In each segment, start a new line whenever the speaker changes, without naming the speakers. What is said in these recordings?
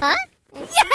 啊！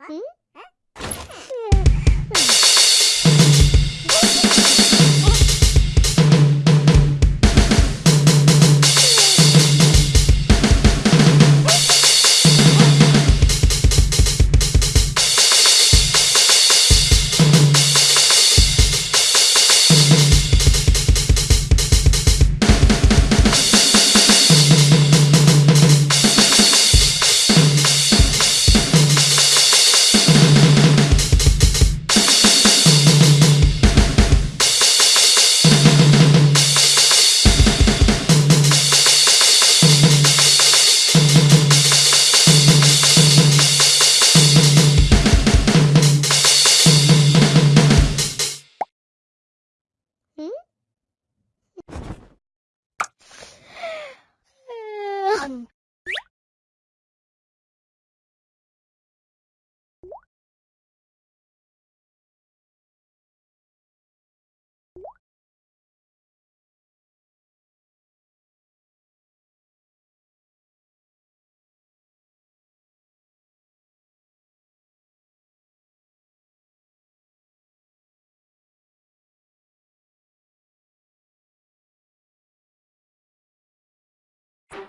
Hmm? dân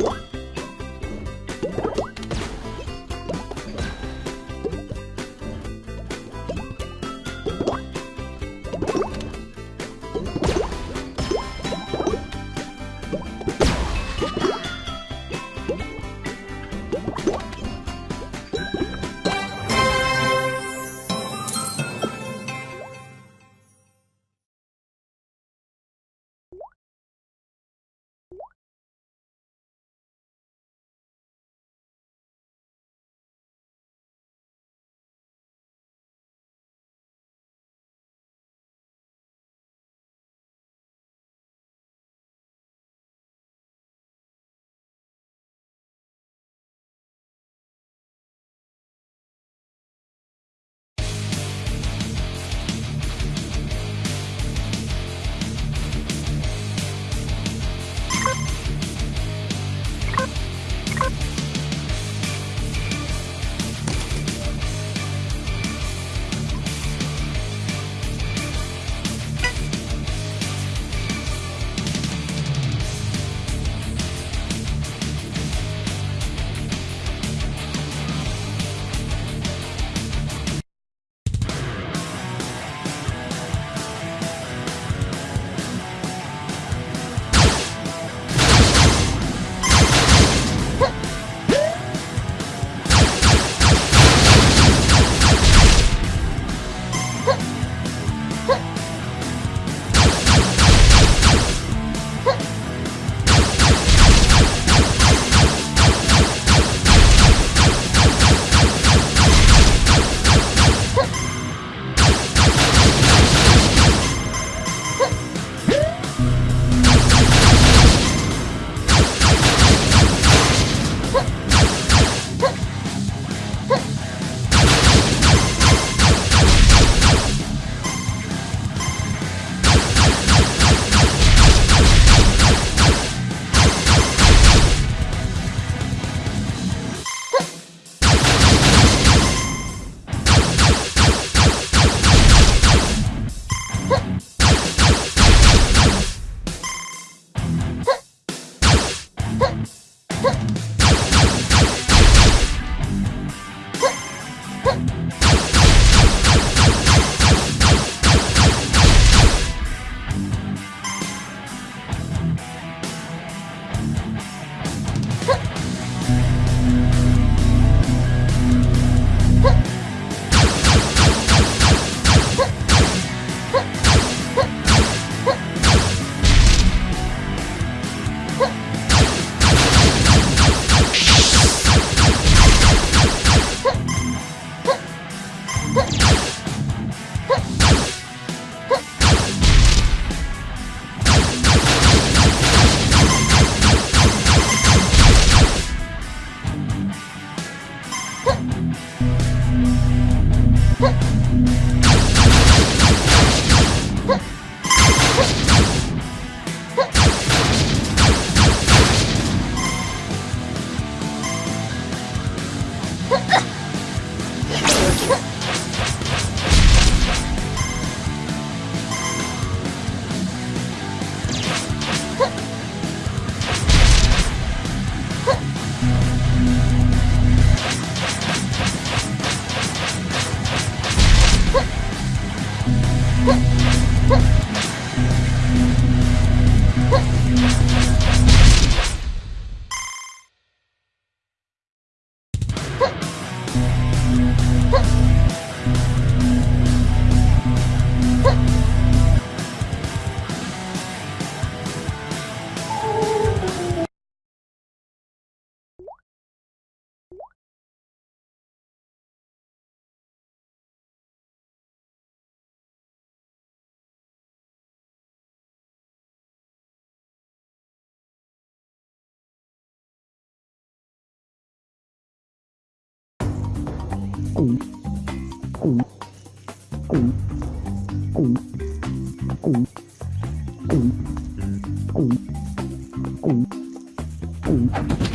Oh. củ
củ củ củ củ củ củ củ củ